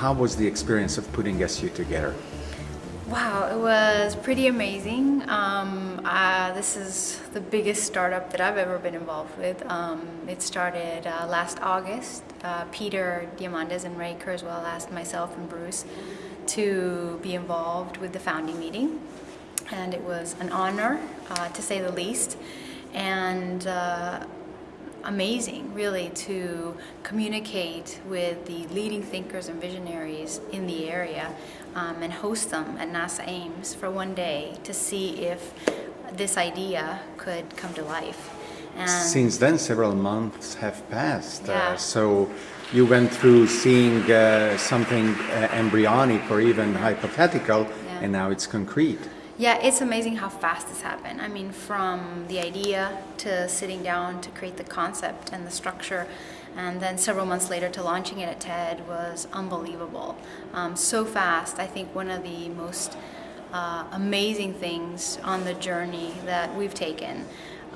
how was the experience of putting SU together? Wow, it was pretty amazing. Um, uh, this is the biggest startup that I've ever been involved with. Um, it started uh, last August. Uh, Peter Diamandis and Ray Kurzweil asked myself and Bruce to be involved with the founding meeting. And it was an honor, uh, to say the least. And uh, amazing, really, to communicate with the leading thinkers and visionaries in the area um, and host them at NASA Ames for one day to see if this idea could come to life. And Since then, several months have passed. Uh, yeah. Uh, so you went through seeing uh, something uh, embryonic or even hypothetical, yeah. and now it's concrete. Yeah, it's amazing how fast this happened. I mean, from the idea to sitting down to create the concept and the structure, and then several months later to launching it at TED was unbelievable. Um, so fast. I think one of the most uh, amazing things on the journey that we've taken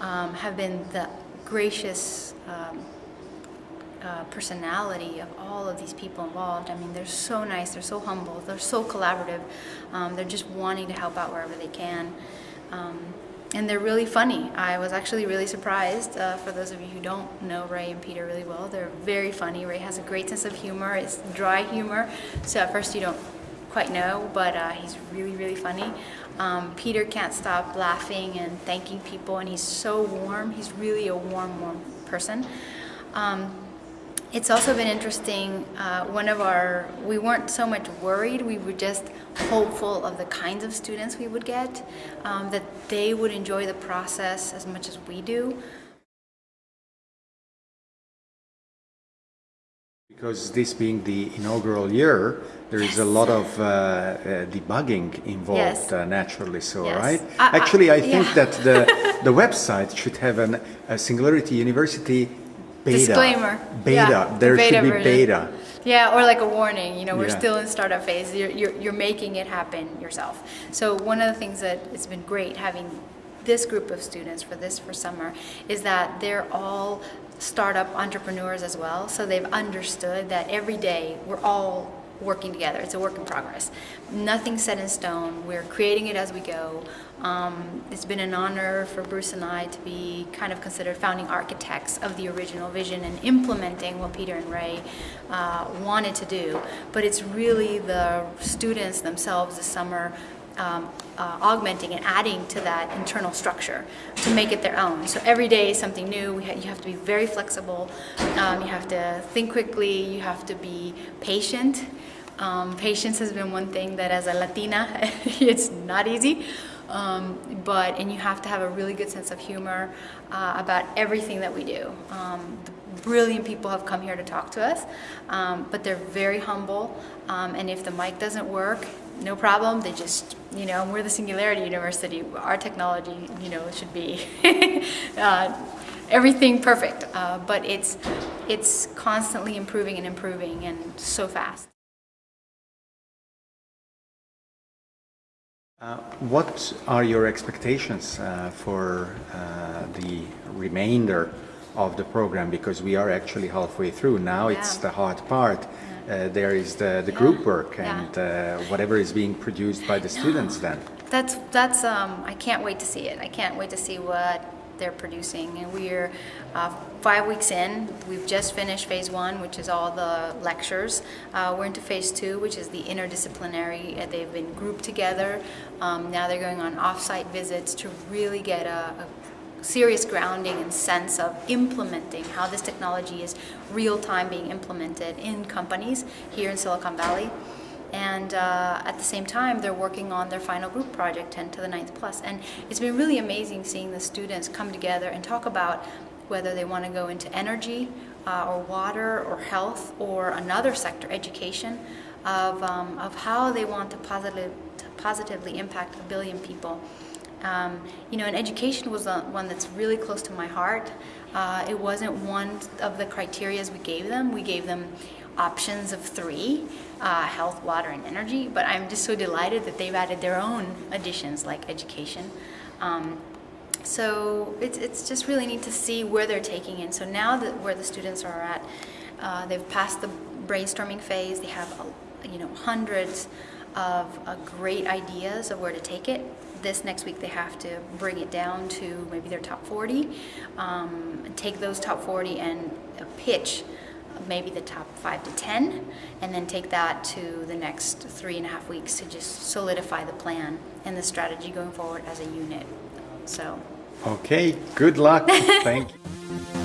um, have been the gracious um, uh, personality of all of these people involved. I mean, they're so nice, they're so humble, they're so collaborative. Um, they're just wanting to help out wherever they can. Um, and they're really funny. I was actually really surprised. Uh, for those of you who don't know Ray and Peter really well, they're very funny. Ray has a great sense of humor. It's dry humor, so at first you don't quite know, but uh, he's really, really funny. Um, Peter can't stop laughing and thanking people, and he's so warm. He's really a warm, warm person. Um, it's also been interesting, uh, one of our, we weren't so much worried, we were just hopeful of the kinds of students we would get, um, that they would enjoy the process as much as we do. Because this being the inaugural year, there is a lot of uh, uh, debugging involved yes. uh, naturally so, yes. right? Actually, I think yeah. that the, the website should have an, a Singularity University beta. Disclaimer. Beta. Yeah, there beta should be version. beta. Yeah, or like a warning, you know, we're yeah. still in startup phase. You're, you're, you're making it happen yourself. So one of the things that it's been great having this group of students for this for summer is that they're all startup entrepreneurs as well. So they've understood that every day we're all working together. It's a work in progress. Nothing set in stone. We're creating it as we go. Um, it's been an honor for Bruce and I to be kind of considered founding architects of the original vision and implementing what Peter and Ray uh, wanted to do. But it's really the students themselves this summer um, uh, augmenting and adding to that internal structure to make it their own. So every day is something new. Ha you have to be very flexible. Um, you have to think quickly. You have to be patient. Um, patience has been one thing that as a Latina, it's not easy. Um, but, and you have to have a really good sense of humor uh, about everything that we do. Um, brilliant people have come here to talk to us, um, but they're very humble. Um, and if the mic doesn't work, no problem. They just, you know, we're the Singularity University. Our technology, you know, should be uh, everything perfect. Uh, but it's, it's constantly improving and improving and so fast. Uh, what are your expectations uh, for uh, the remainder of the program? Because we are actually halfway through. Now yeah. it's the hard part. Uh, there is the, the group work and uh, whatever is being produced by the students then. That's, that's um, I can't wait to see it. I can't wait to see what they're producing. And we're uh, five weeks in. We've just finished phase one, which is all the lectures. Uh, we're into phase two, which is the interdisciplinary. Uh, they've been grouped together. Um, now they're going on off-site visits to really get a, a serious grounding and sense of implementing how this technology is real-time being implemented in companies here in Silicon Valley. And uh, at the same time they're working on their final group project 10 to the 9th plus. And it's been really amazing seeing the students come together and talk about whether they want to go into energy uh, or water or health or another sector education of, um, of how they want to, positive, to positively impact a billion people um, you know, and education was one that's really close to my heart. Uh, it wasn't one of the criterias we gave them. We gave them options of three, uh, health, water, and energy, but I'm just so delighted that they've added their own additions like education. Um, so it's, it's just really neat to see where they're taking in. So now that where the students are at, uh, they've passed the brainstorming phase, they have you know, hundreds of uh, great ideas of where to take it. This next week they have to bring it down to maybe their top 40, um, take those top 40 and uh, pitch maybe the top five to 10, and then take that to the next three and a half weeks to just solidify the plan and the strategy going forward as a unit. So. Okay, good luck. Thank you.